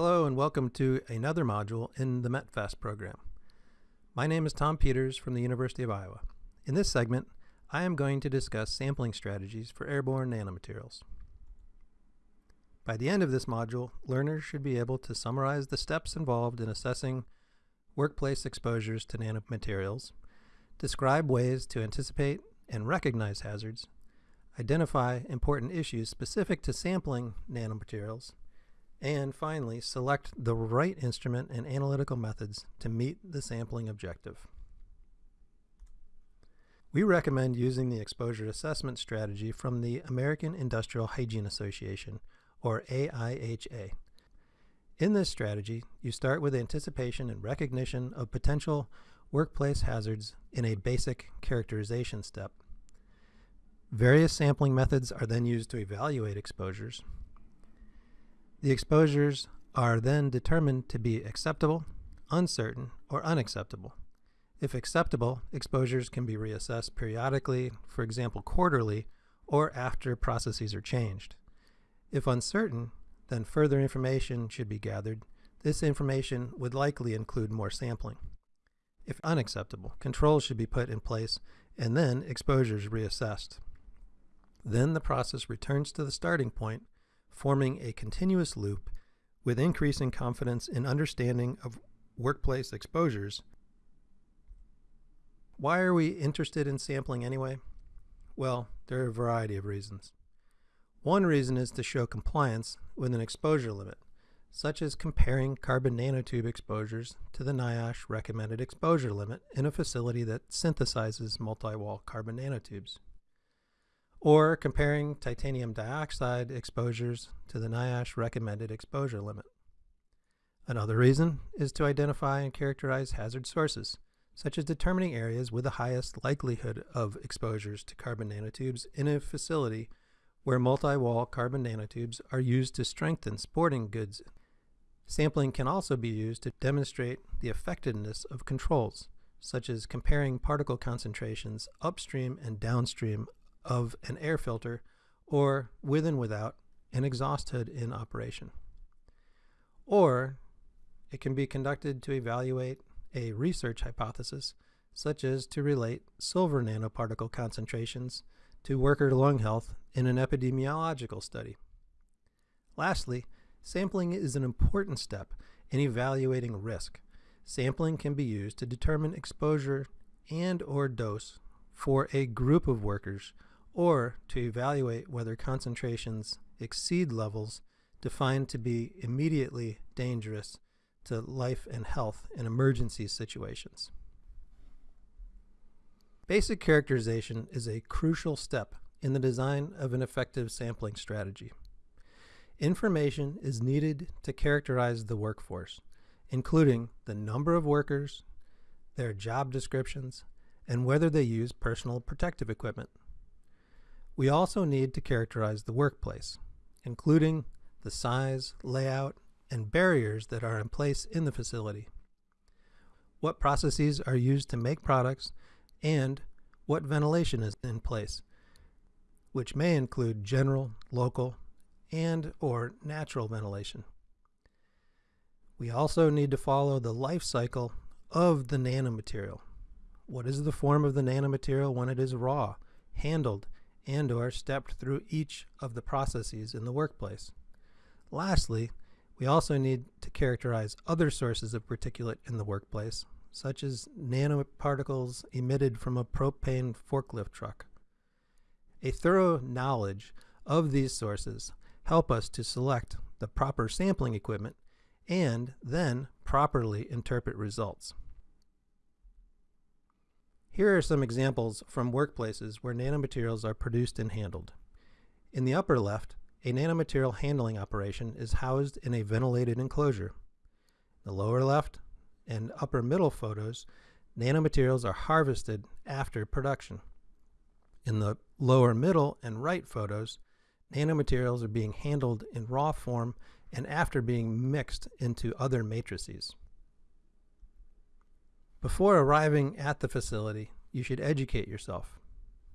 Hello and welcome to another module in the METPHAST program. My name is Tom Peters from the University of Iowa. In this segment, I am going to discuss sampling strategies for airborne nanomaterials. By the end of this module, learners should be able to summarize the steps involved in assessing workplace exposures to nanomaterials, describe ways to anticipate and recognize hazards, identify important issues specific to sampling nanomaterials, and finally, select the right instrument and analytical methods to meet the sampling objective. We recommend using the exposure assessment strategy from the American Industrial Hygiene Association, or AIHA. In this strategy, you start with anticipation and recognition of potential workplace hazards in a basic characterization step. Various sampling methods are then used to evaluate exposures. The exposures are then determined to be acceptable, uncertain, or unacceptable. If acceptable, exposures can be reassessed periodically, for example quarterly, or after processes are changed. If uncertain, then further information should be gathered. This information would likely include more sampling. If unacceptable, controls should be put in place and then exposures reassessed. Then the process returns to the starting point forming a continuous loop with increasing confidence in understanding of workplace exposures. Why are we interested in sampling anyway? Well, there are a variety of reasons. One reason is to show compliance with an exposure limit, such as comparing carbon nanotube exposures to the NIOSH recommended exposure limit in a facility that synthesizes multi-wall carbon nanotubes or comparing titanium dioxide exposures to the NIOSH recommended exposure limit. Another reason is to identify and characterize hazard sources, such as determining areas with the highest likelihood of exposures to carbon nanotubes in a facility where multi-wall carbon nanotubes are used to strengthen sporting goods. Sampling can also be used to demonstrate the effectiveness of controls, such as comparing particle concentrations upstream and downstream of an air filter or with and without an exhaust hood in operation. Or it can be conducted to evaluate a research hypothesis, such as to relate silver nanoparticle concentrations to worker lung health in an epidemiological study. Lastly, sampling is an important step in evaluating risk. Sampling can be used to determine exposure and or dose for a group of workers or to evaluate whether concentrations exceed levels defined to be immediately dangerous to life and health in emergency situations. Basic characterization is a crucial step in the design of an effective sampling strategy. Information is needed to characterize the workforce, including the number of workers, their job descriptions, and whether they use personal protective equipment. We also need to characterize the workplace, including the size, layout, and barriers that are in place in the facility. What processes are used to make products and what ventilation is in place, which may include general, local, and or natural ventilation. We also need to follow the life cycle of the nanomaterial. What is the form of the nanomaterial when it is raw, handled, and or stepped through each of the processes in the workplace. Lastly, we also need to characterize other sources of particulate in the workplace, such as nanoparticles emitted from a propane forklift truck. A thorough knowledge of these sources help us to select the proper sampling equipment and then properly interpret results. Here are some examples from workplaces where nanomaterials are produced and handled. In the upper left, a nanomaterial handling operation is housed in a ventilated enclosure. The lower left and upper middle photos, nanomaterials are harvested after production. In the lower middle and right photos, nanomaterials are being handled in raw form and after being mixed into other matrices. Before arriving at the facility, you should educate yourself.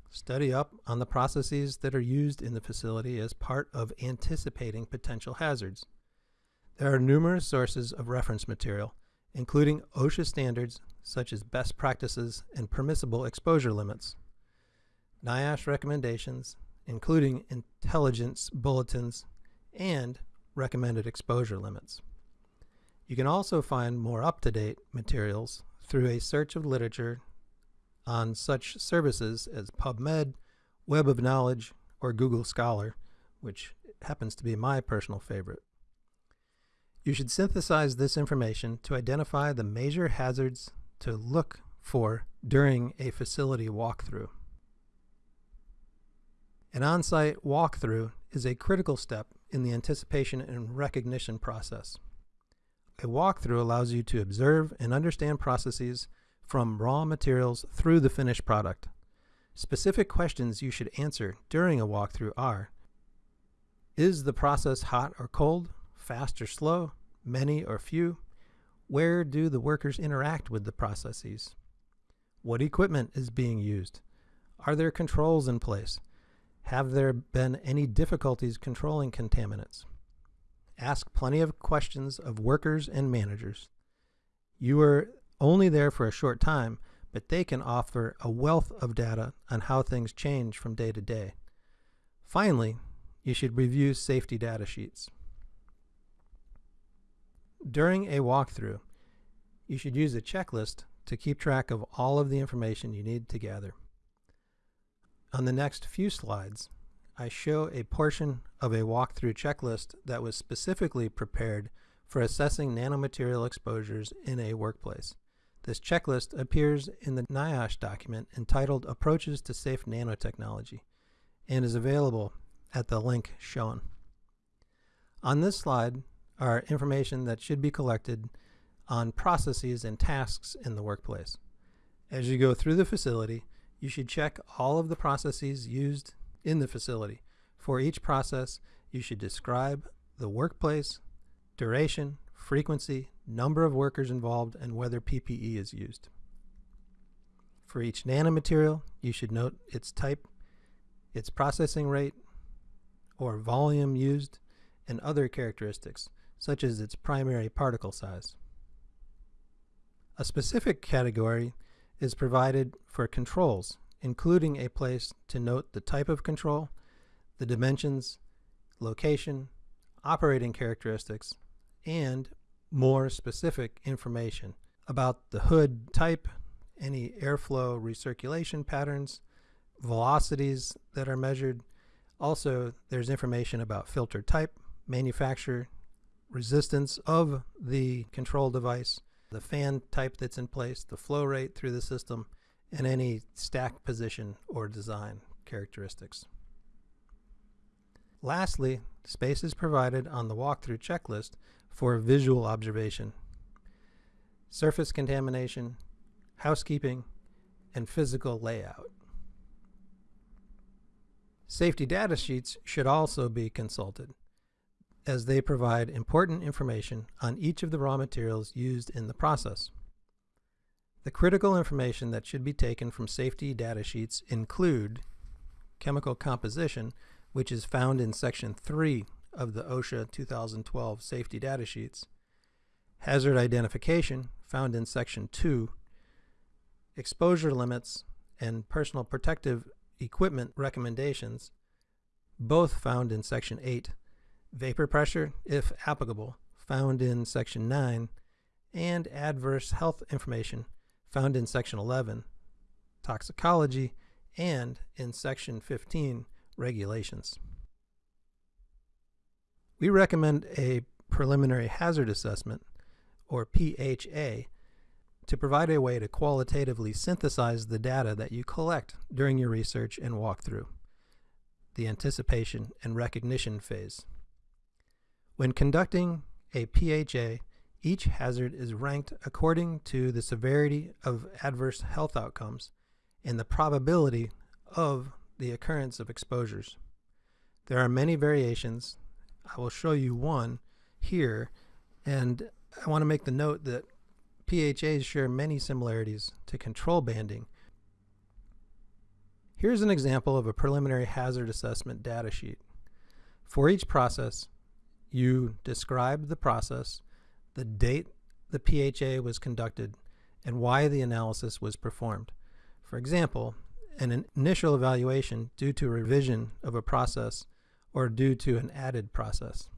Study up on the processes that are used in the facility as part of anticipating potential hazards. There are numerous sources of reference material, including OSHA standards such as best practices and permissible exposure limits, NIOSH recommendations, including intelligence bulletins, and recommended exposure limits. You can also find more up-to-date materials through a search of literature on such services as PubMed, Web of Knowledge, or Google Scholar, which happens to be my personal favorite. You should synthesize this information to identify the major hazards to look for during a facility walkthrough. An on-site walkthrough is a critical step in the anticipation and recognition process. A walkthrough allows you to observe and understand processes from raw materials through the finished product. Specific questions you should answer during a walkthrough are Is the process hot or cold, fast or slow, many or few? Where do the workers interact with the processes? What equipment is being used? Are there controls in place? Have there been any difficulties controlling contaminants? Ask plenty of questions of workers and managers. You are only there for a short time, but they can offer a wealth of data on how things change from day to day. Finally, you should review safety data sheets. During a walkthrough, you should use a checklist to keep track of all of the information you need to gather. On the next few slides, I show a portion of a walkthrough checklist that was specifically prepared for assessing nanomaterial exposures in a workplace. This checklist appears in the NIOSH document entitled Approaches to Safe Nanotechnology and is available at the link shown. On this slide are information that should be collected on processes and tasks in the workplace. As you go through the facility, you should check all of the processes used in the facility. For each process, you should describe the workplace, duration, frequency, number of workers involved, and whether PPE is used. For each nanomaterial, you should note its type, its processing rate, or volume used, and other characteristics, such as its primary particle size. A specific category is provided for controls, including a place to note the type of control, the dimensions, location, operating characteristics, and more specific information about the hood type, any airflow recirculation patterns, velocities that are measured. Also, there's information about filter type, manufacturer, resistance of the control device, the fan type that's in place, the flow rate through the system, and any stack position or design characteristics. Lastly, space is provided on the walkthrough checklist for visual observation, surface contamination, housekeeping, and physical layout. Safety data sheets should also be consulted as they provide important information on each of the raw materials used in the process. The critical information that should be taken from safety data sheets include chemical composition, which is found in Section 3 of the OSHA 2012 Safety Data Sheets, hazard identification, found in Section 2, exposure limits, and personal protective equipment recommendations, both found in Section 8, vapor pressure, if applicable, found in Section 9, and adverse health information, found in Section 11, Toxicology, and in Section 15, Regulations. We recommend a preliminary hazard assessment, or PHA, to provide a way to qualitatively synthesize the data that you collect during your research and walkthrough, the anticipation and recognition phase. When conducting a PHA, each hazard is ranked according to the severity of adverse health outcomes and the probability of the occurrence of exposures. There are many variations. I will show you one here, and I want to make the note that PHAs share many similarities to control banding. Here's an example of a preliminary hazard assessment data sheet. For each process, you describe the process, the date the PHA was conducted, and why the analysis was performed. For example, an initial evaluation due to revision of a process or due to an added process.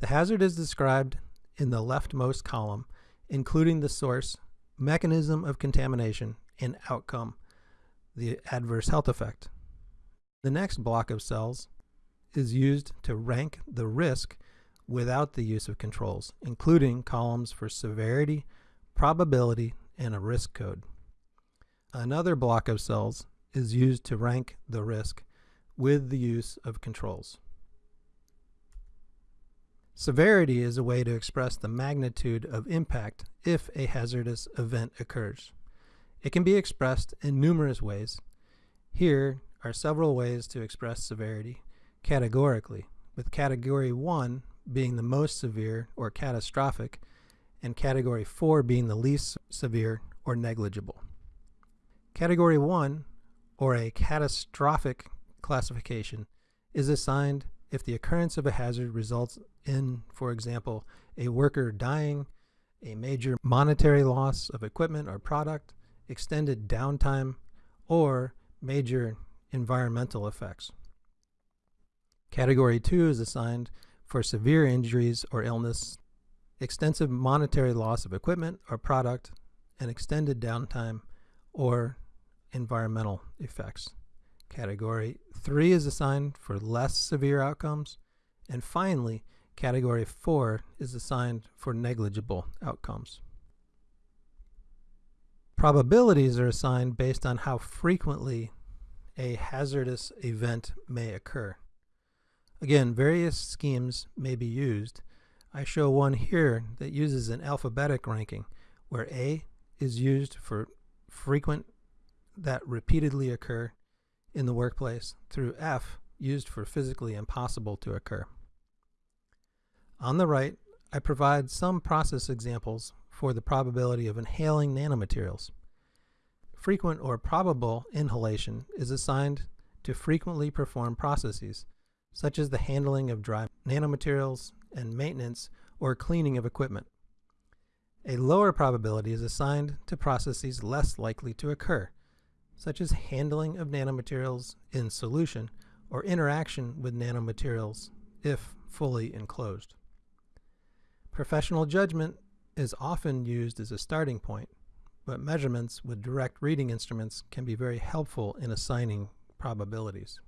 The hazard is described in the leftmost column, including the source, mechanism of contamination, and outcome, the adverse health effect. The next block of cells is used to rank the risk without the use of controls, including columns for severity, probability, and a risk code. Another block of cells is used to rank the risk with the use of controls. Severity is a way to express the magnitude of impact if a hazardous event occurs. It can be expressed in numerous ways. Here are several ways to express severity categorically, with Category 1 being the most severe or catastrophic, and Category 4 being the least severe or negligible. Category 1, or a catastrophic classification, is assigned if the occurrence of a hazard results in, for example, a worker dying, a major monetary loss of equipment or product, extended downtime, or major environmental effects. Category 2 is assigned for severe injuries or illness, extensive monetary loss of equipment or product, and extended downtime or environmental effects. Category 3 is assigned for less severe outcomes. And finally, Category 4 is assigned for negligible outcomes. Probabilities are assigned based on how frequently a hazardous event may occur. Again, various schemes may be used. I show one here that uses an alphabetic ranking, where A is used for frequent that repeatedly occur in the workplace through F used for physically impossible to occur. On the right, I provide some process examples for the probability of inhaling nanomaterials. Frequent or probable inhalation is assigned to frequently perform processes, such as the handling of dry nanomaterials and maintenance or cleaning of equipment. A lower probability is assigned to processes less likely to occur, such as handling of nanomaterials in solution or interaction with nanomaterials if fully enclosed. Professional judgment is often used as a starting point, but measurements with direct reading instruments can be very helpful in assigning probabilities.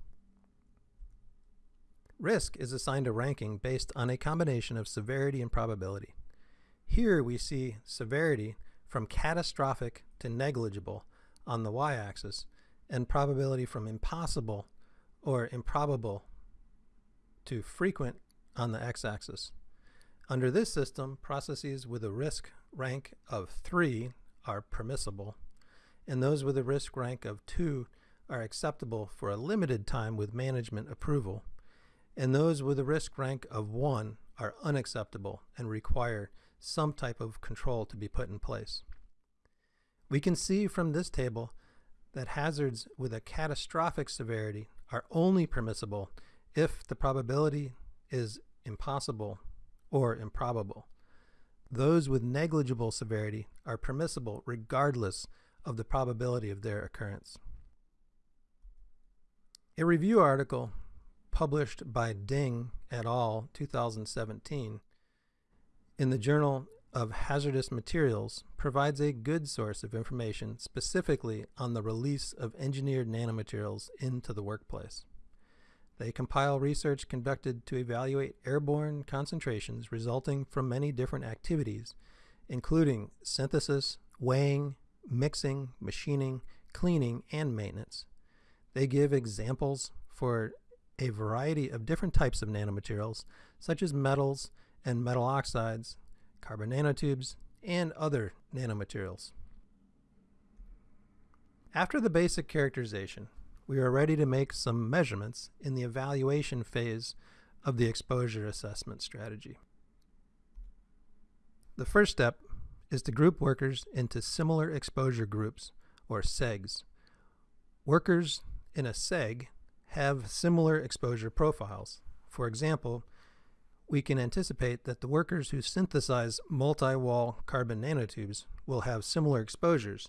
Risk is assigned a ranking based on a combination of severity and probability. Here we see severity from catastrophic to negligible on the y-axis and probability from impossible or improbable to frequent on the x-axis. Under this system, processes with a risk rank of 3 are permissible, and those with a risk rank of 2 are acceptable for a limited time with management approval, and those with a risk rank of 1 are unacceptable and require some type of control to be put in place. We can see from this table that hazards with a catastrophic severity are only permissible if the probability is impossible or improbable. Those with negligible severity are permissible regardless of the probability of their occurrence. A review article published by Ding et al. 2017 in the journal of hazardous materials provides a good source of information specifically on the release of engineered nanomaterials into the workplace. They compile research conducted to evaluate airborne concentrations resulting from many different activities, including synthesis, weighing, mixing, machining, cleaning, and maintenance. They give examples for a variety of different types of nanomaterials, such as metals and metal oxides, carbon nanotubes, and other nanomaterials. After the basic characterization, we are ready to make some measurements in the evaluation phase of the exposure assessment strategy. The first step is to group workers into similar exposure groups, or SEGs. Workers in a SEG have similar exposure profiles. For example, we can anticipate that the workers who synthesize multi-wall carbon nanotubes will have similar exposures,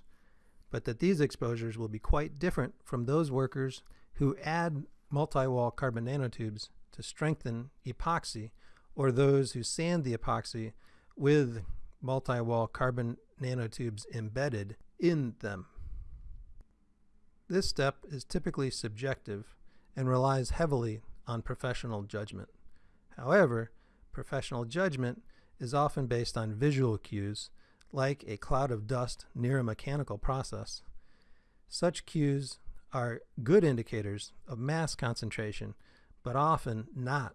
but that these exposures will be quite different from those workers who add multi-wall carbon nanotubes to strengthen epoxy or those who sand the epoxy with multi-wall carbon nanotubes embedded in them. This step is typically subjective and relies heavily on professional judgment. However, professional judgment is often based on visual cues, like a cloud of dust near a mechanical process. Such cues are good indicators of mass concentration, but often not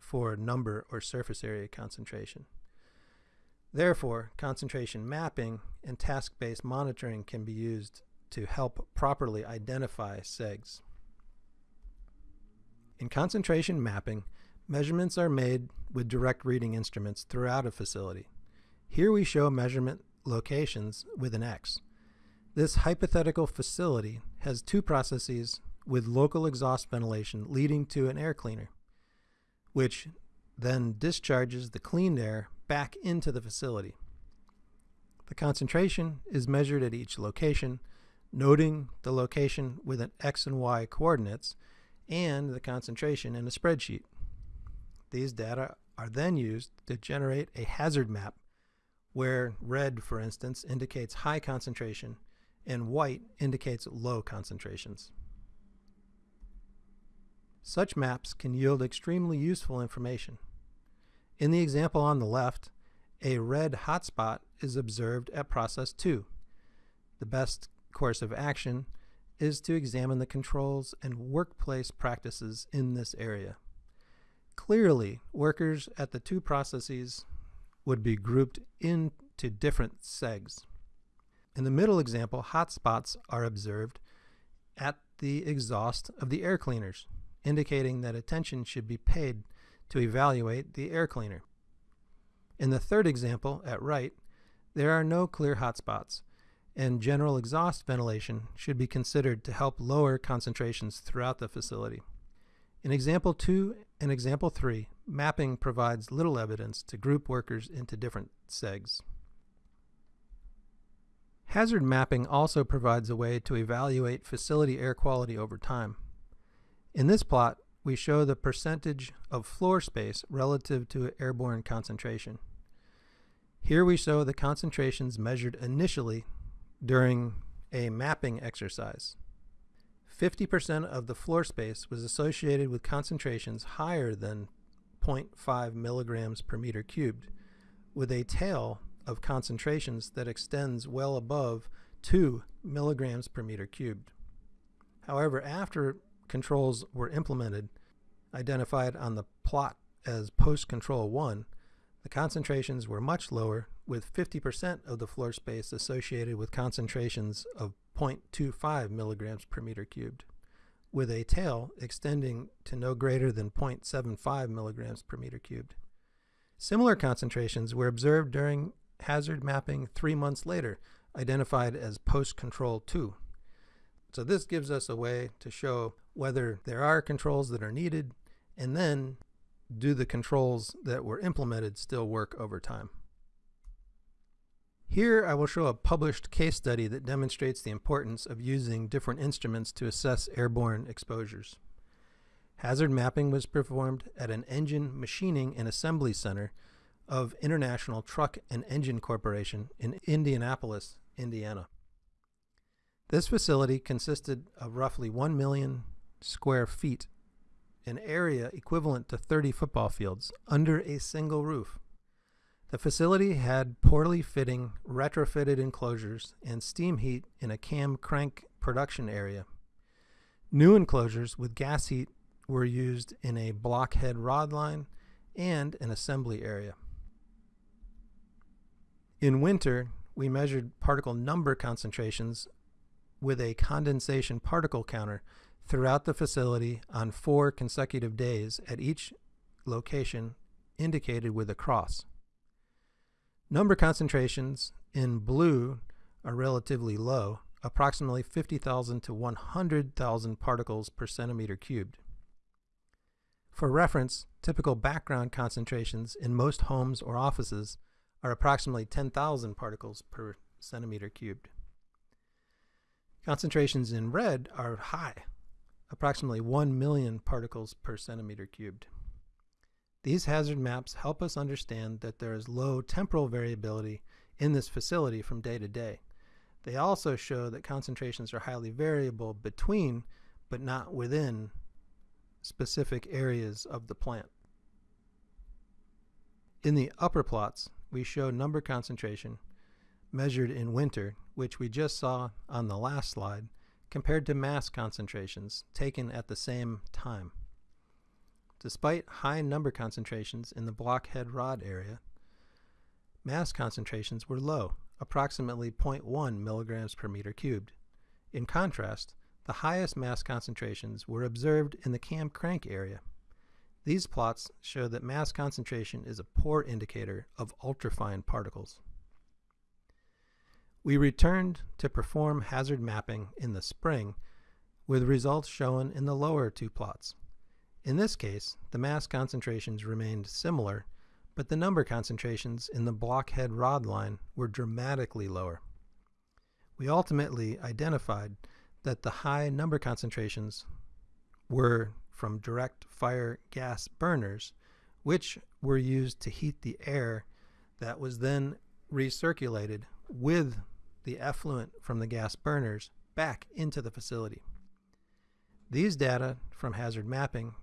for number or surface area concentration. Therefore, concentration mapping and task-based monitoring can be used to help properly identify segs. In concentration mapping, measurements are made with direct reading instruments throughout a facility. Here we show measurement locations with an X. This hypothetical facility has two processes with local exhaust ventilation leading to an air cleaner, which then discharges the cleaned air back into the facility. The concentration is measured at each location, noting the location with an X and Y coordinates and the concentration in a spreadsheet. These data are then used to generate a hazard map where red, for instance, indicates high concentration and white indicates low concentrations. Such maps can yield extremely useful information. In the example on the left, a red hotspot is observed at process 2. The best course of action is to examine the controls and workplace practices in this area. Clearly, workers at the two processes would be grouped into different segs. In the middle example, hotspots are observed at the exhaust of the air cleaners, indicating that attention should be paid to evaluate the air cleaner. In the third example, at right, there are no clear hotspots, and general exhaust ventilation should be considered to help lower concentrations throughout the facility. In example 2 and example 3, mapping provides little evidence to group workers into different segs. Hazard mapping also provides a way to evaluate facility air quality over time. In this plot, we show the percentage of floor space relative to airborne concentration. Here we show the concentrations measured initially during a mapping exercise. 50% of the floor space was associated with concentrations higher than 0.5 milligrams per meter cubed, with a tail of concentrations that extends well above 2 milligrams per meter cubed. However, after controls were implemented, identified on the plot as post-control 1, the concentrations were much lower, with 50% of the floor space associated with concentrations of 0.25 milligrams per meter cubed, with a tail extending to no greater than 0.75 milligrams per meter cubed. Similar concentrations were observed during hazard mapping three months later, identified as post-control 2. So this gives us a way to show whether there are controls that are needed, and then do the controls that were implemented still work over time. Here I will show a published case study that demonstrates the importance of using different instruments to assess airborne exposures. Hazard mapping was performed at an engine machining and assembly center of International Truck and Engine Corporation in Indianapolis, Indiana. This facility consisted of roughly 1 million square feet, an area equivalent to 30 football fields, under a single roof. The facility had poorly fitting retrofitted enclosures and steam heat in a cam crank production area. New enclosures with gas heat were used in a blockhead rod line and an assembly area. In winter, we measured particle number concentrations with a condensation particle counter throughout the facility on four consecutive days at each location indicated with a cross. Number concentrations in blue are relatively low, approximately 50,000 to 100,000 particles per centimeter cubed. For reference, typical background concentrations in most homes or offices are approximately 10,000 particles per centimeter cubed. Concentrations in red are high, approximately 1 million particles per centimeter cubed. These hazard maps help us understand that there is low temporal variability in this facility from day to day. They also show that concentrations are highly variable between, but not within, specific areas of the plant. In the upper plots, we show number concentration measured in winter, which we just saw on the last slide, compared to mass concentrations taken at the same time. Despite high number concentrations in the blockhead rod area, mass concentrations were low, approximately 0.1 milligrams per meter cubed. In contrast, the highest mass concentrations were observed in the cam crank area. These plots show that mass concentration is a poor indicator of ultrafine particles. We returned to perform hazard mapping in the spring with results shown in the lower two plots. In this case, the mass concentrations remained similar, but the number concentrations in the blockhead rod line were dramatically lower. We ultimately identified that the high number concentrations were from direct fire gas burners, which were used to heat the air that was then recirculated with the effluent from the gas burners back into the facility. These data from hazard mapping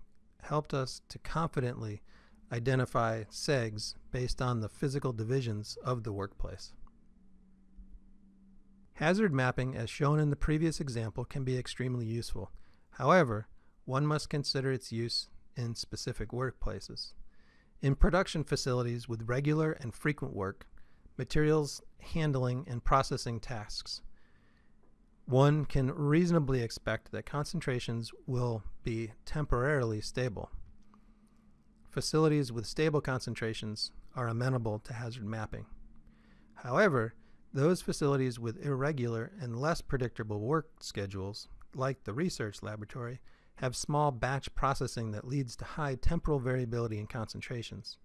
helped us to confidently identify SEGs based on the physical divisions of the workplace. Hazard mapping, as shown in the previous example, can be extremely useful. However, one must consider its use in specific workplaces. In production facilities with regular and frequent work, materials handling and processing tasks. One can reasonably expect that concentrations will be temporarily stable. Facilities with stable concentrations are amenable to hazard mapping. However, those facilities with irregular and less predictable work schedules, like the research laboratory, have small batch processing that leads to high temporal variability in concentrations.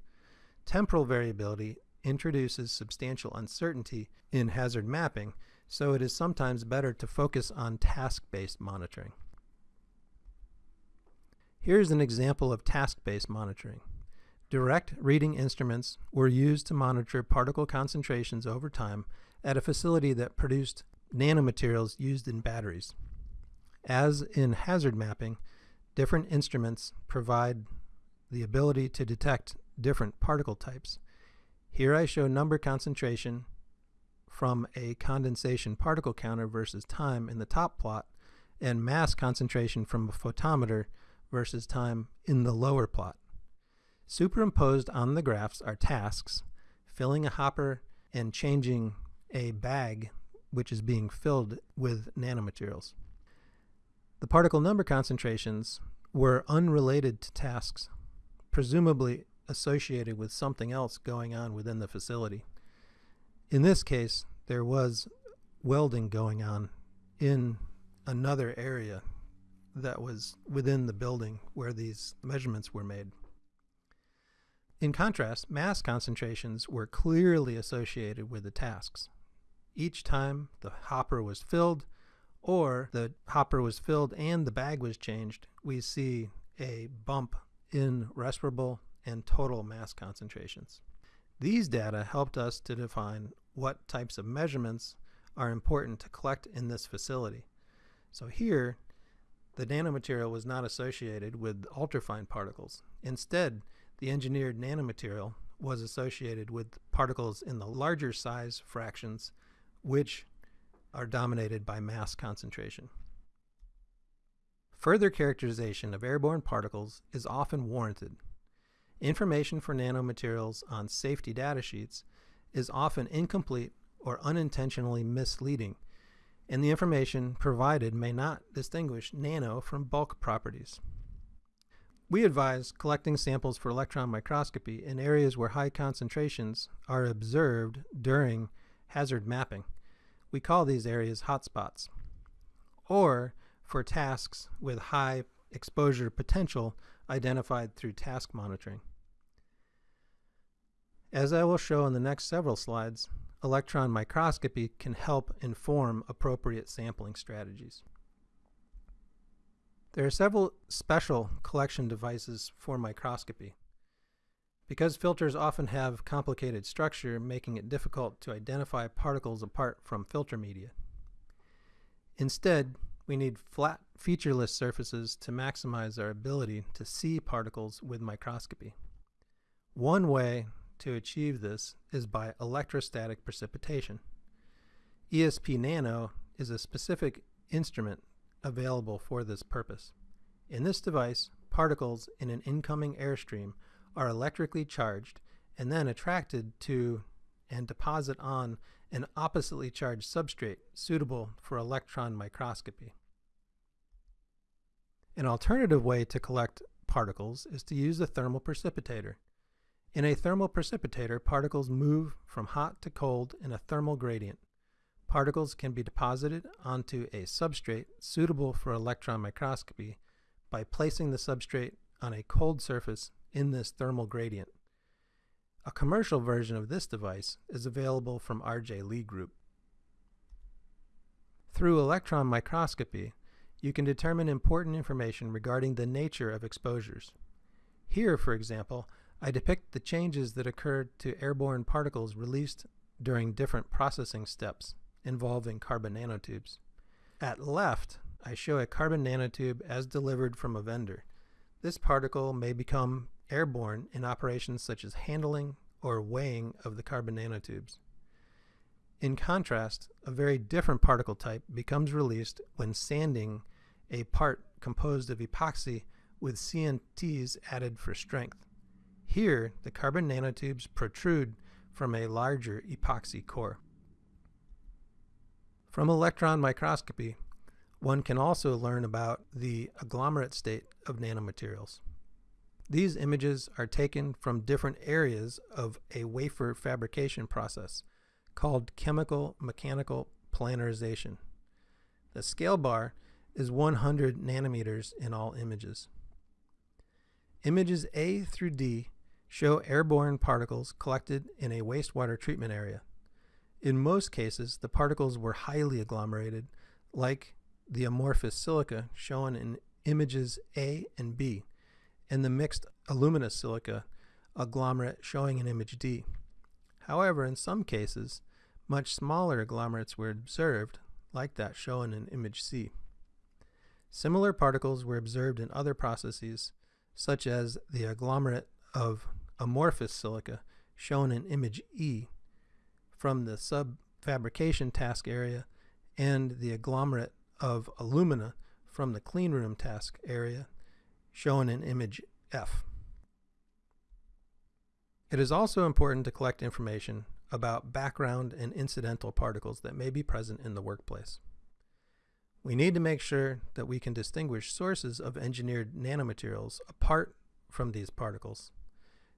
Temporal variability introduces substantial uncertainty in hazard mapping, so it is sometimes better to focus on task-based monitoring. Here's an example of task-based monitoring. Direct reading instruments were used to monitor particle concentrations over time at a facility that produced nanomaterials used in batteries. As in hazard mapping, different instruments provide the ability to detect different particle types. Here I show number concentration from a condensation particle counter versus time in the top plot and mass concentration from a photometer versus time in the lower plot. Superimposed on the graphs are tasks, filling a hopper and changing a bag which is being filled with nanomaterials. The particle number concentrations were unrelated to tasks, presumably associated with something else going on within the facility. In this case, there was welding going on in another area that was within the building where these measurements were made. In contrast, mass concentrations were clearly associated with the tasks. Each time the hopper was filled or the hopper was filled and the bag was changed, we see a bump in respirable and total mass concentrations. These data helped us to define what types of measurements are important to collect in this facility. So here, the nanomaterial was not associated with ultrafine particles. Instead, the engineered nanomaterial was associated with particles in the larger size fractions, which are dominated by mass concentration. Further characterization of airborne particles is often warranted Information for nanomaterials on safety data sheets is often incomplete or unintentionally misleading, and the information provided may not distinguish nano from bulk properties. We advise collecting samples for electron microscopy in areas where high concentrations are observed during hazard mapping. We call these areas hotspots. Or for tasks with high exposure potential identified through task monitoring. As I will show in the next several slides, electron microscopy can help inform appropriate sampling strategies. There are several special collection devices for microscopy. Because filters often have complicated structure, making it difficult to identify particles apart from filter media. Instead, we need flat, featureless surfaces to maximize our ability to see particles with microscopy. One way to achieve this is by electrostatic precipitation. ESP Nano is a specific instrument available for this purpose. In this device, particles in an incoming airstream are electrically charged and then attracted to and deposit on an oppositely charged substrate suitable for electron microscopy. An alternative way to collect particles is to use a thermal precipitator. In a thermal precipitator, particles move from hot to cold in a thermal gradient. Particles can be deposited onto a substrate suitable for electron microscopy by placing the substrate on a cold surface in this thermal gradient. A commercial version of this device is available from RJ Lee Group. Through electron microscopy, you can determine important information regarding the nature of exposures. Here, for example, I depict the changes that occurred to airborne particles released during different processing steps involving carbon nanotubes. At left, I show a carbon nanotube as delivered from a vendor. This particle may become airborne in operations such as handling or weighing of the carbon nanotubes. In contrast, a very different particle type becomes released when sanding a part composed of epoxy with CNTs added for strength. Here, the carbon nanotubes protrude from a larger epoxy core. From electron microscopy, one can also learn about the agglomerate state of nanomaterials. These images are taken from different areas of a wafer fabrication process called chemical mechanical planarization. The scale bar is 100 nanometers in all images. Images A through D show airborne particles collected in a wastewater treatment area. In most cases, the particles were highly agglomerated, like the amorphous silica shown in images A and B and the mixed aluminous silica agglomerate showing in image D. However, in some cases, much smaller agglomerates were observed, like that shown in image C. Similar particles were observed in other processes, such as the agglomerate of amorphous silica shown in image E from the sub-fabrication task area and the agglomerate of alumina from the cleanroom task area shown in image F. It is also important to collect information about background and incidental particles that may be present in the workplace. We need to make sure that we can distinguish sources of engineered nanomaterials apart from these particles.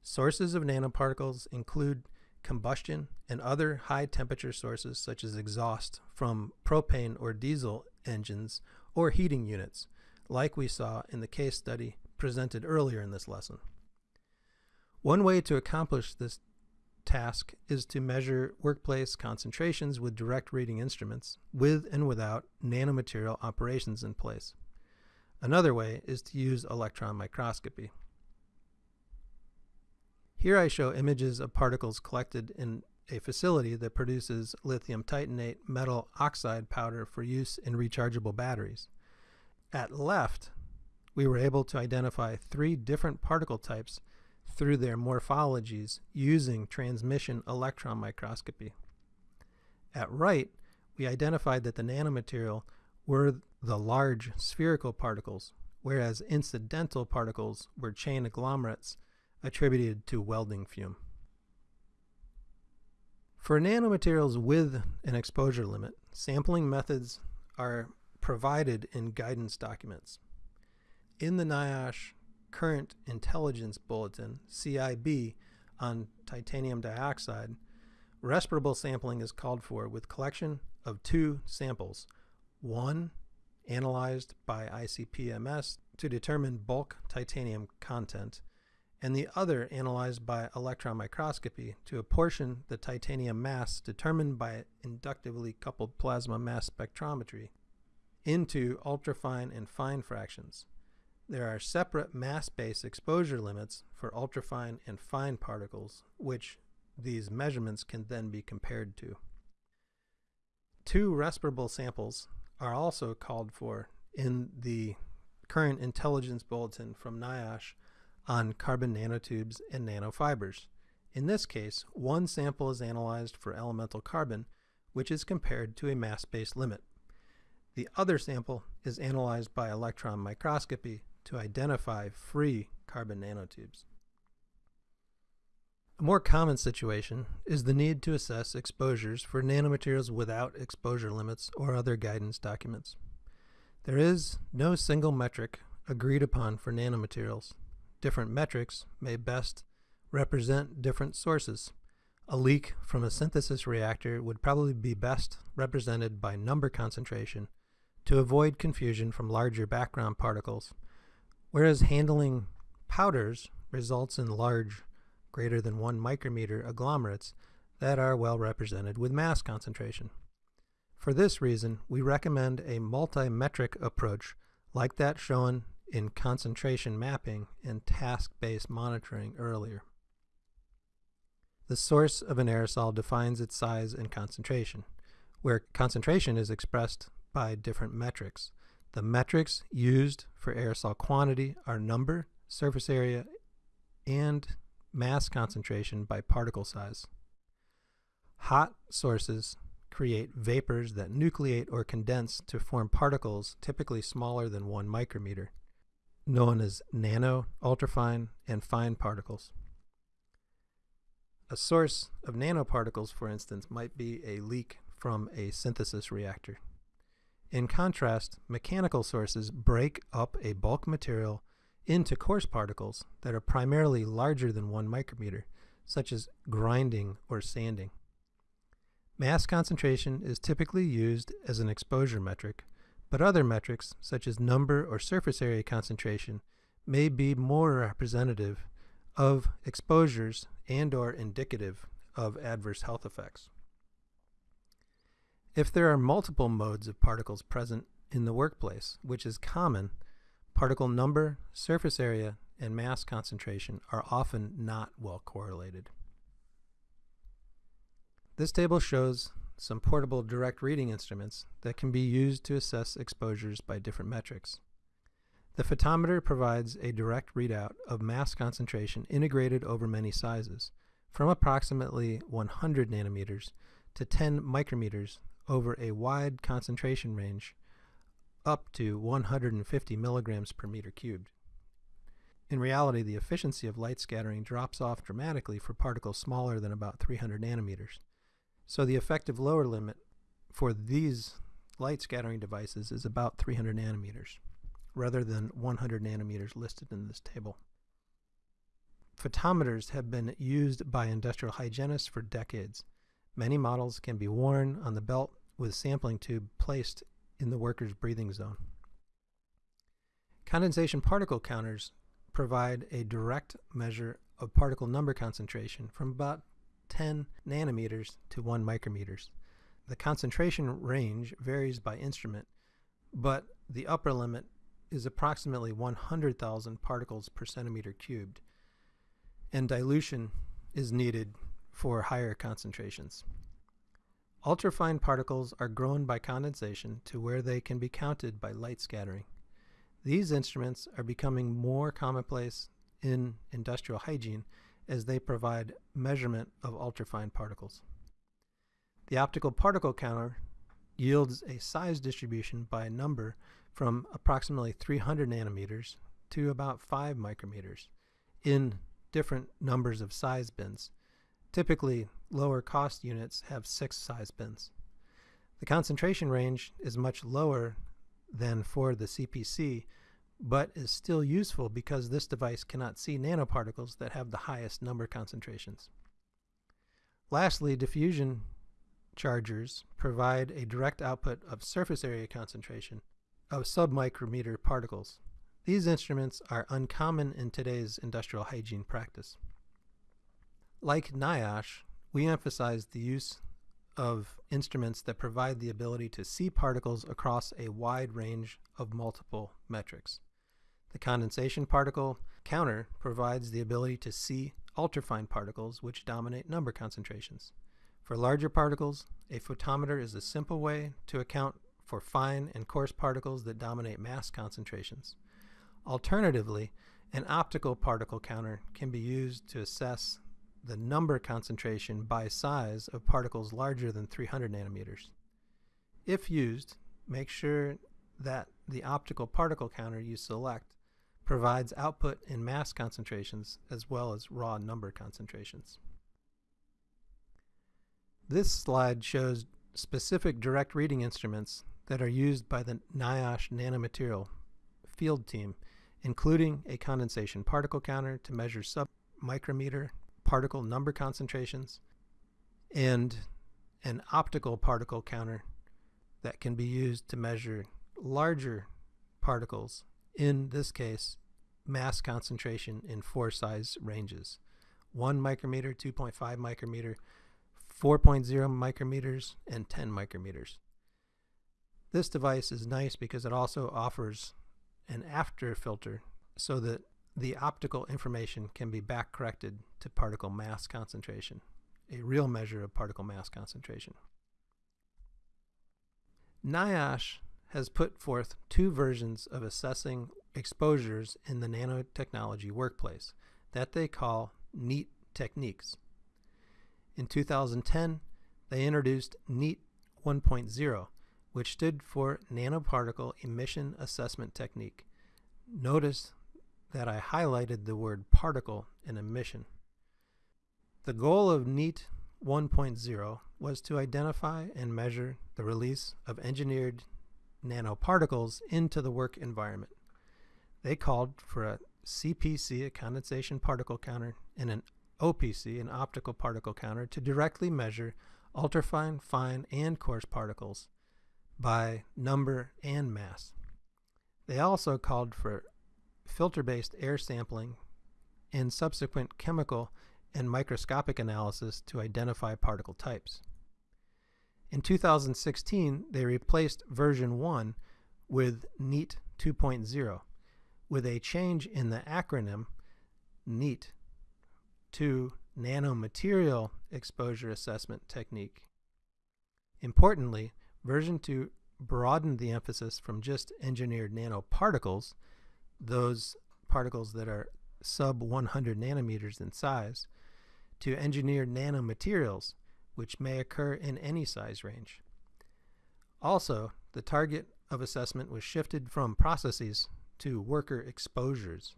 Sources of nanoparticles include combustion and other high temperature sources such as exhaust from propane or diesel engines or heating units, like we saw in the case study presented earlier in this lesson. One way to accomplish this task is to measure workplace concentrations with direct reading instruments with and without nanomaterial operations in place. Another way is to use electron microscopy. Here I show images of particles collected in a facility that produces lithium titanate metal oxide powder for use in rechargeable batteries. At left, we were able to identify three different particle types through their morphologies using transmission electron microscopy. At right, we identified that the nanomaterial were the large spherical particles, whereas incidental particles were chain agglomerates attributed to welding fume. For nanomaterials with an exposure limit, sampling methods are provided in guidance documents. In the NIOSH Current Intelligence Bulletin, CIB, on titanium dioxide, respirable sampling is called for with collection of two samples. One analyzed by ICP-MS to determine bulk titanium content, and the other analyzed by electron microscopy to apportion the titanium mass determined by inductively coupled plasma mass spectrometry into ultrafine and fine fractions. There are separate mass-based exposure limits for ultrafine and fine particles, which these measurements can then be compared to. Two respirable samples are also called for in the current intelligence bulletin from NIOSH on carbon nanotubes and nanofibers. In this case, one sample is analyzed for elemental carbon, which is compared to a mass-based limit. The other sample is analyzed by electron microscopy to identify free carbon nanotubes. A more common situation is the need to assess exposures for nanomaterials without exposure limits or other guidance documents. There is no single metric agreed upon for nanomaterials. Different metrics may best represent different sources. A leak from a synthesis reactor would probably be best represented by number concentration to avoid confusion from larger background particles, whereas handling powders results in large greater than 1 micrometer agglomerates that are well represented with mass concentration. For this reason, we recommend a multi-metric approach like that shown in concentration mapping and task-based monitoring earlier. The source of an aerosol defines its size and concentration, where concentration is expressed by different metrics. The metrics used for aerosol quantity are number, surface area, and mass concentration by particle size. Hot sources create vapors that nucleate or condense to form particles typically smaller than 1 micrometer, known as nano, ultrafine, and fine particles. A source of nanoparticles, for instance, might be a leak from a synthesis reactor. In contrast, mechanical sources break up a bulk material into coarse particles that are primarily larger than 1 micrometer, such as grinding or sanding. Mass concentration is typically used as an exposure metric, but other metrics, such as number or surface area concentration, may be more representative of exposures and or indicative of adverse health effects. If there are multiple modes of particles present in the workplace, which is common, Particle number, surface area, and mass concentration are often not well correlated. This table shows some portable direct reading instruments that can be used to assess exposures by different metrics. The photometer provides a direct readout of mass concentration integrated over many sizes, from approximately 100 nanometers to 10 micrometers over a wide concentration range up to 150 milligrams per meter cubed. In reality, the efficiency of light scattering drops off dramatically for particles smaller than about 300 nanometers. So the effective lower limit for these light scattering devices is about 300 nanometers, rather than 100 nanometers listed in this table. Photometers have been used by industrial hygienists for decades. Many models can be worn on the belt with sampling tube placed in the worker's breathing zone. Condensation particle counters provide a direct measure of particle number concentration from about 10 nanometers to 1 micrometers. The concentration range varies by instrument, but the upper limit is approximately 100,000 particles per centimeter cubed, and dilution is needed for higher concentrations. Ultrafine particles are grown by condensation to where they can be counted by light scattering. These instruments are becoming more commonplace in industrial hygiene as they provide measurement of ultrafine particles. The optical particle counter yields a size distribution by number from approximately 300 nanometers to about 5 micrometers in different numbers of size bins. Typically, lower cost units have six size bins. The concentration range is much lower than for the CPC, but is still useful because this device cannot see nanoparticles that have the highest number concentrations. Lastly, diffusion chargers provide a direct output of surface area concentration of submicrometer particles. These instruments are uncommon in today's industrial hygiene practice. Like NIOSH, we emphasize the use of instruments that provide the ability to see particles across a wide range of multiple metrics. The condensation particle counter provides the ability to see ultrafine particles which dominate number concentrations. For larger particles, a photometer is a simple way to account for fine and coarse particles that dominate mass concentrations. Alternatively, an optical particle counter can be used to assess the number concentration by size of particles larger than 300 nanometers. If used, make sure that the optical particle counter you select provides output in mass concentrations as well as raw number concentrations. This slide shows specific direct reading instruments that are used by the NIOSH nanomaterial field team, including a condensation particle counter to measure sub-micrometer particle number concentrations, and an optical particle counter that can be used to measure larger particles, in this case, mass concentration in four size ranges 1 micrometer, 2.5 micrometer, 4.0 micrometers, and 10 micrometers. This device is nice because it also offers an after filter so that the optical information can be back corrected to particle mass concentration, a real measure of particle mass concentration. NIOSH has put forth two versions of assessing exposures in the nanotechnology workplace that they call NEAT techniques. In 2010, they introduced NEAT 1.0, which stood for Nanoparticle Emission Assessment Technique. Notice that I highlighted the word particle and emission. The goal of NEAT 1.0 was to identify and measure the release of engineered nanoparticles into the work environment. They called for a CPC, a condensation particle counter, and an OPC, an optical particle counter, to directly measure ultrafine, fine, and coarse particles by number and mass. They also called for filter-based air sampling and subsequent chemical and microscopic analysis to identify particle types. In 2016, they replaced version 1 with NEAT 2.0 with a change in the acronym NEAT to Nanomaterial Exposure Assessment Technique. Importantly, version 2 broadened the emphasis from just engineered nanoparticles, those particles that are sub 100 nanometers in size, to engineered nanomaterials, which may occur in any size range. Also, the target of assessment was shifted from processes to worker exposures.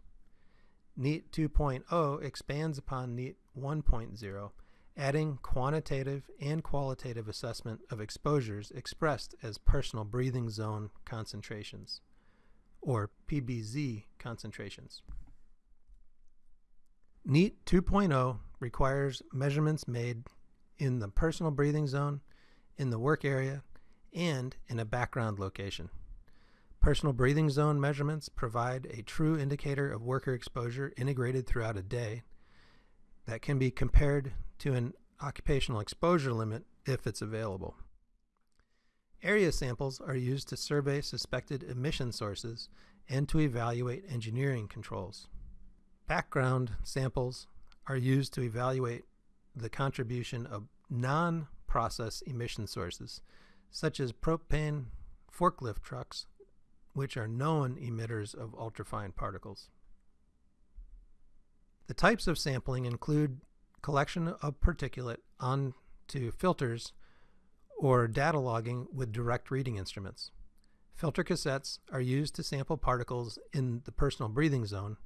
NEAT 2.0 expands upon NEAT 1.0, adding quantitative and qualitative assessment of exposures expressed as personal breathing zone concentrations, or PBZ concentrations. NEAT 2.0 requires measurements made in the personal breathing zone, in the work area, and in a background location. Personal breathing zone measurements provide a true indicator of worker exposure integrated throughout a day that can be compared to an occupational exposure limit if it's available. Area samples are used to survey suspected emission sources and to evaluate engineering controls. Background samples are used to evaluate the contribution of non-process emission sources, such as propane forklift trucks, which are known emitters of ultrafine particles. The types of sampling include collection of particulate onto filters or data logging with direct reading instruments. Filter cassettes are used to sample particles in the personal breathing zone,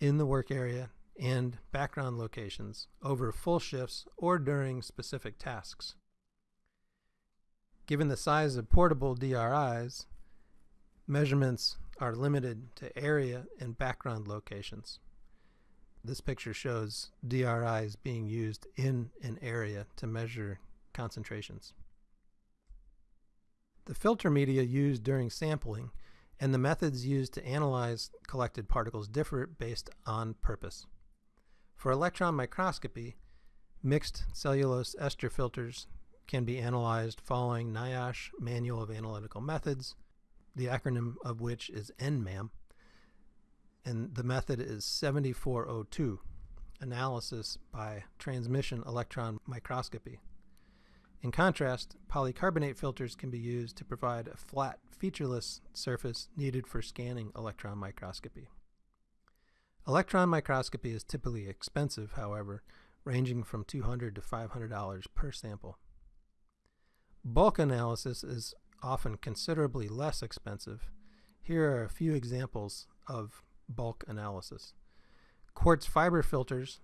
in the work area, and background locations over full shifts or during specific tasks. Given the size of portable DRIs, measurements are limited to area and background locations. This picture shows DRIs being used in an area to measure concentrations. The filter media used during sampling and the methods used to analyze collected particles differ based on purpose. For electron microscopy, mixed cellulose ester filters can be analyzed following NIOSH Manual of Analytical Methods, the acronym of which is NMAM, and the method is 7402, analysis by transmission electron microscopy. In contrast, polycarbonate filters can be used to provide a flat, featureless surface needed for scanning electron microscopy. Electron microscopy is typically expensive, however, ranging from $200 to $500 per sample. Bulk analysis is often considerably less expensive. Here are a few examples of bulk analysis. Quartz fiber filters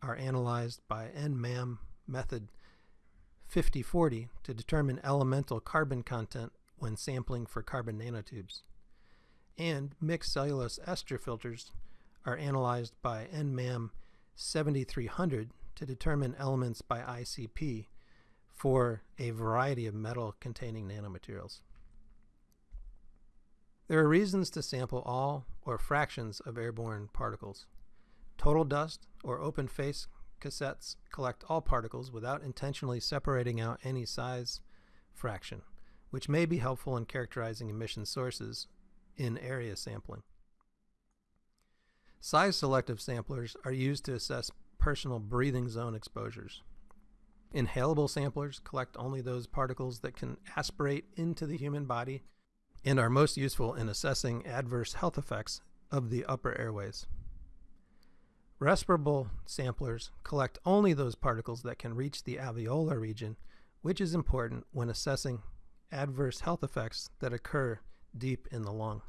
are analyzed by NMAM method 5040 to determine elemental carbon content when sampling for carbon nanotubes. And mixed cellulose ester filters are analyzed by NMAM 7300 to determine elements by ICP for a variety of metal containing nanomaterials. There are reasons to sample all or fractions of airborne particles. Total dust or open face cassettes collect all particles without intentionally separating out any size fraction, which may be helpful in characterizing emission sources in area sampling. Size selective samplers are used to assess personal breathing zone exposures. Inhalable samplers collect only those particles that can aspirate into the human body and are most useful in assessing adverse health effects of the upper airways. Respirable samplers collect only those particles that can reach the alveolar region, which is important when assessing adverse health effects that occur deep in the lung.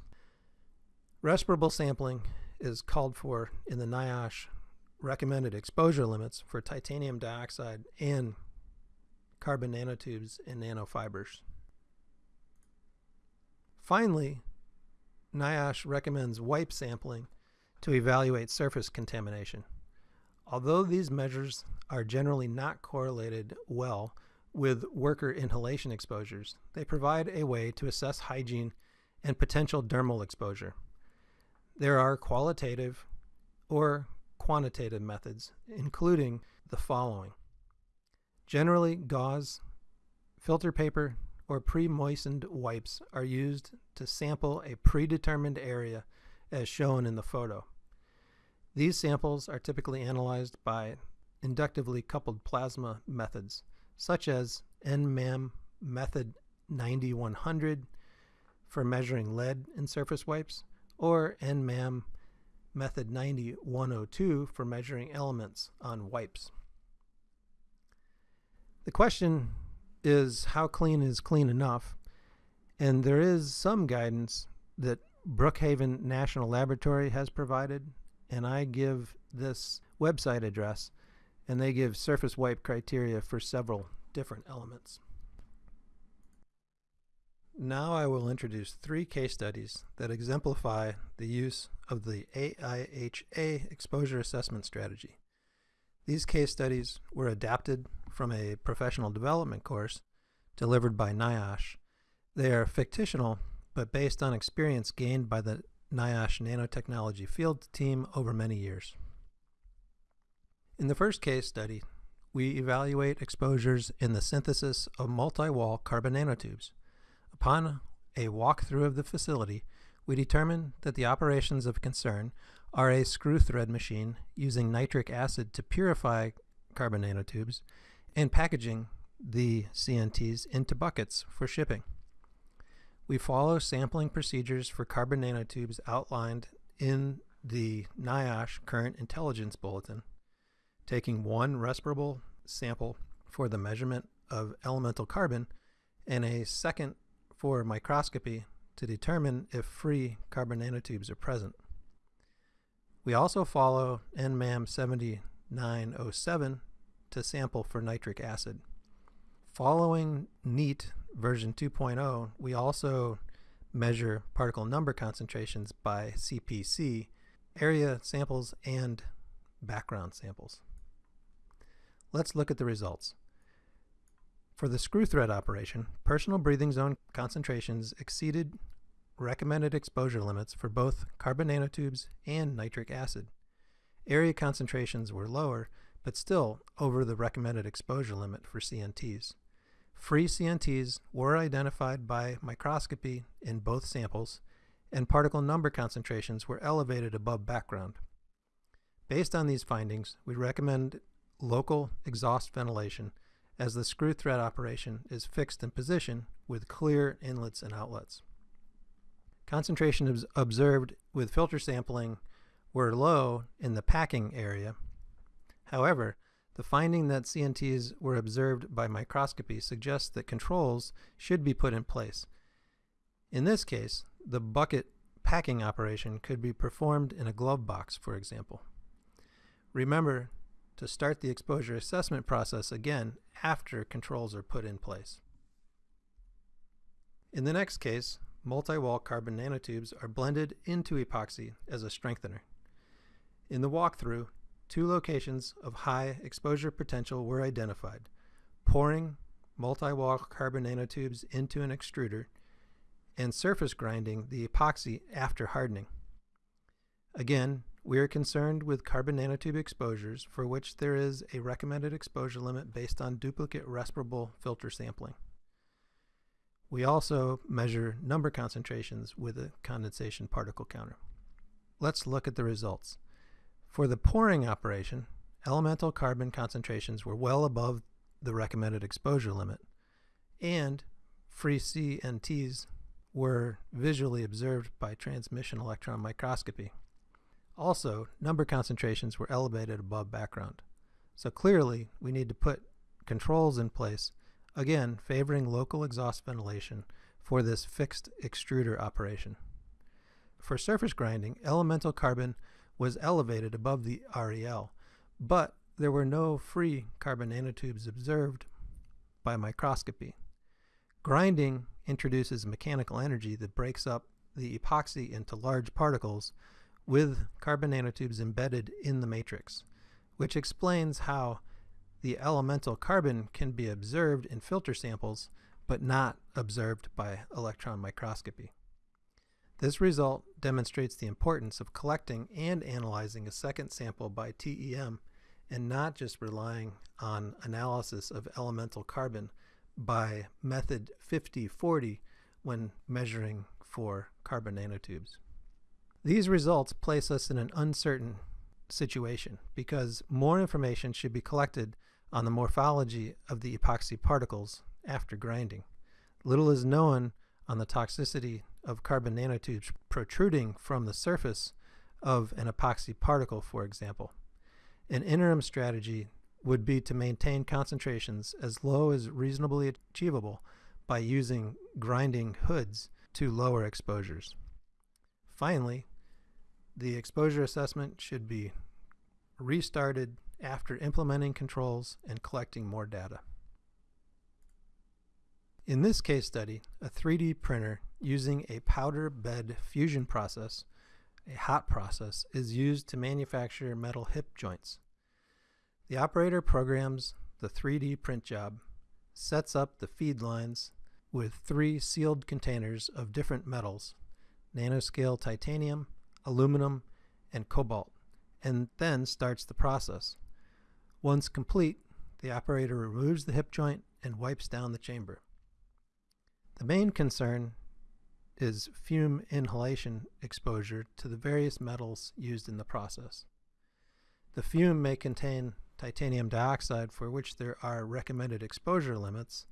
Respirable sampling is called for in the NIOSH recommended exposure limits for titanium dioxide and carbon nanotubes and nanofibers. Finally, NIOSH recommends wipe sampling to evaluate surface contamination. Although these measures are generally not correlated well with worker inhalation exposures, they provide a way to assess hygiene and potential dermal exposure. There are qualitative or quantitative methods, including the following. Generally, gauze, filter paper, or pre-moistened wipes are used to sample a predetermined area as shown in the photo. These samples are typically analyzed by inductively coupled plasma methods, such as NMAM method 9100 for measuring lead in surface wipes, or NMAM method 9102 for measuring elements on wipes. The question is how clean is clean enough? And there is some guidance that Brookhaven National Laboratory has provided, and I give this website address, and they give surface wipe criteria for several different elements. Now I will introduce three case studies that exemplify the use of the AIHA exposure assessment strategy. These case studies were adapted from a professional development course delivered by NIOSH. They are fictional but based on experience gained by the NIOSH nanotechnology field team over many years. In the first case study, we evaluate exposures in the synthesis of multi-wall carbon nanotubes. Upon a walkthrough of the facility, we determine that the operations of concern are a screw thread machine using nitric acid to purify carbon nanotubes and packaging the CNTs into buckets for shipping. We follow sampling procedures for carbon nanotubes outlined in the NIOSH Current Intelligence Bulletin, taking one respirable sample for the measurement of elemental carbon and a second for microscopy to determine if free carbon nanotubes are present. We also follow NMAM 7907 to sample for nitric acid. Following NEAT version 2.0, we also measure particle number concentrations by CPC, area samples, and background samples. Let's look at the results. For the screw thread operation, personal breathing zone concentrations exceeded recommended exposure limits for both carbon nanotubes and nitric acid. Area concentrations were lower, but still over the recommended exposure limit for CNTs. Free CNTs were identified by microscopy in both samples, and particle number concentrations were elevated above background. Based on these findings, we recommend local exhaust ventilation as the screw thread operation is fixed in position with clear inlets and outlets. Concentrations observed with filter sampling were low in the packing area. However, the finding that CNTs were observed by microscopy suggests that controls should be put in place. In this case, the bucket packing operation could be performed in a glove box, for example. Remember to start the exposure assessment process again after controls are put in place. In the next case, multi-wall carbon nanotubes are blended into epoxy as a strengthener. In the walkthrough, two locations of high exposure potential were identified, pouring multi-wall carbon nanotubes into an extruder and surface grinding the epoxy after hardening. Again, we are concerned with carbon nanotube exposures for which there is a recommended exposure limit based on duplicate respirable filter sampling. We also measure number concentrations with a condensation particle counter. Let's look at the results. For the pouring operation, elemental carbon concentrations were well above the recommended exposure limit, and free CNTs were visually observed by transmission electron microscopy. Also, number concentrations were elevated above background. So clearly, we need to put controls in place, again favoring local exhaust ventilation for this fixed extruder operation. For surface grinding, elemental carbon was elevated above the REL, but there were no free carbon nanotubes observed by microscopy. Grinding introduces mechanical energy that breaks up the epoxy into large particles with carbon nanotubes embedded in the matrix, which explains how the elemental carbon can be observed in filter samples but not observed by electron microscopy. This result demonstrates the importance of collecting and analyzing a second sample by TEM and not just relying on analysis of elemental carbon by method 5040 when measuring for carbon nanotubes. These results place us in an uncertain situation because more information should be collected on the morphology of the epoxy particles after grinding. Little is known on the toxicity of carbon nanotubes protruding from the surface of an epoxy particle, for example. An interim strategy would be to maintain concentrations as low as reasonably achievable by using grinding hoods to lower exposures. Finally, the exposure assessment should be restarted after implementing controls and collecting more data. In this case study, a 3D printer using a powder bed fusion process, a hot process, is used to manufacture metal hip joints. The operator programs the 3D print job, sets up the feed lines with three sealed containers of different metals, nanoscale titanium, aluminum, and cobalt, and then starts the process. Once complete, the operator removes the hip joint and wipes down the chamber. The main concern is fume inhalation exposure to the various metals used in the process. The fume may contain titanium dioxide for which there are recommended exposure limits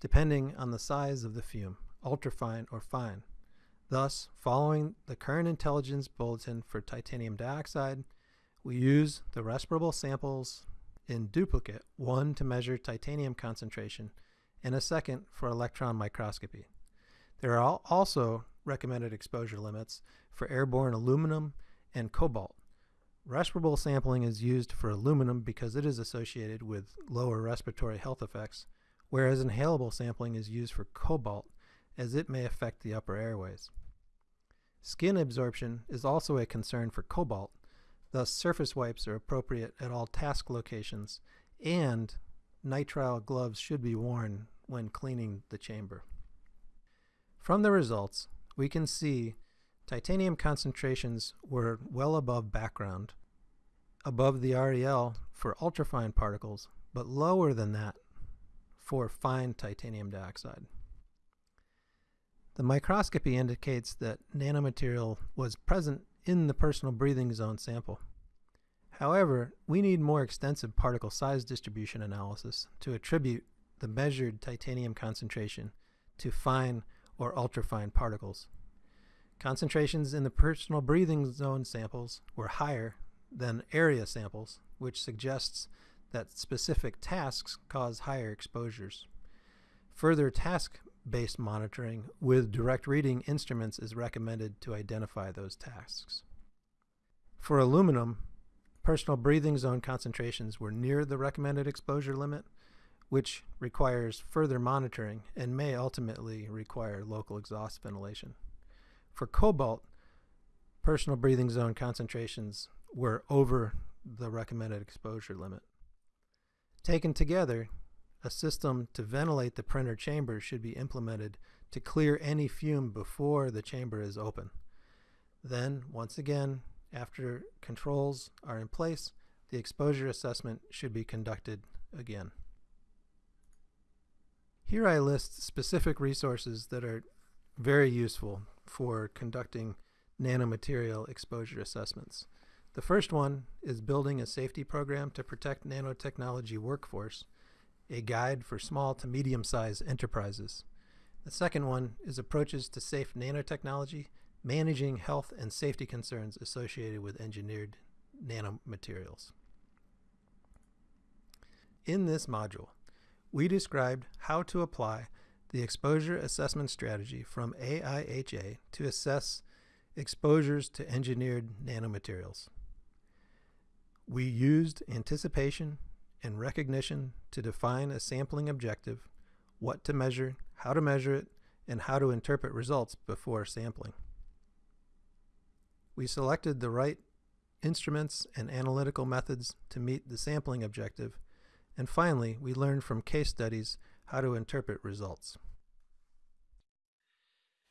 depending on the size of the fume, ultrafine or fine. Thus, following the current intelligence bulletin for titanium dioxide, we use the respirable samples in duplicate, one to measure titanium concentration and a second for electron microscopy. There are also recommended exposure limits for airborne aluminum and cobalt. Respirable sampling is used for aluminum because it is associated with lower respiratory health effects, whereas inhalable sampling is used for cobalt as it may affect the upper airways. Skin absorption is also a concern for cobalt, thus surface wipes are appropriate at all task locations, and nitrile gloves should be worn when cleaning the chamber. From the results, we can see titanium concentrations were well above background, above the REL for ultrafine particles, but lower than that for fine titanium dioxide. The microscopy indicates that nanomaterial was present in the personal breathing zone sample. However, we need more extensive particle size distribution analysis to attribute the measured titanium concentration to fine or ultrafine particles. Concentrations in the personal breathing zone samples were higher than area samples, which suggests that specific tasks cause higher exposures. Further task-based monitoring with direct reading instruments is recommended to identify those tasks. For aluminum, personal breathing zone concentrations were near the recommended exposure limit, which requires further monitoring and may ultimately require local exhaust ventilation. For cobalt, personal breathing zone concentrations were over the recommended exposure limit. Taken together, a system to ventilate the printer chamber should be implemented to clear any fume before the chamber is open. Then, once again, after controls are in place, the exposure assessment should be conducted again. Here I list specific resources that are very useful for conducting nanomaterial exposure assessments. The first one is Building a Safety Program to Protect Nanotechnology Workforce, a guide for small to medium-sized enterprises. The second one is Approaches to Safe Nanotechnology managing health and safety concerns associated with engineered nanomaterials. In this module, we described how to apply the exposure assessment strategy from AIHA to assess exposures to engineered nanomaterials. We used anticipation and recognition to define a sampling objective, what to measure, how to measure it, and how to interpret results before sampling. We selected the right instruments and analytical methods to meet the sampling objective. And finally, we learned from case studies how to interpret results.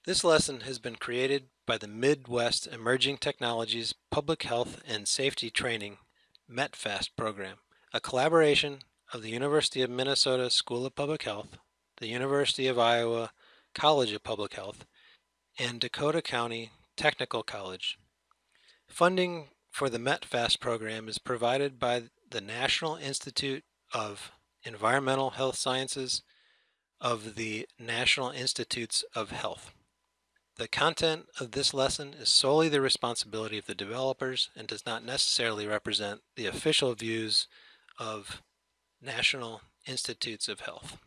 This lesson has been created by the Midwest Emerging Technologies Public Health and Safety Training METPHAST program, a collaboration of the University of Minnesota School of Public Health, the University of Iowa College of Public Health, and Dakota County Technical College. Funding for the METPHAST program is provided by the National Institute of Environmental Health Sciences of the National Institutes of Health. The content of this lesson is solely the responsibility of the developers and does not necessarily represent the official views of National Institutes of Health.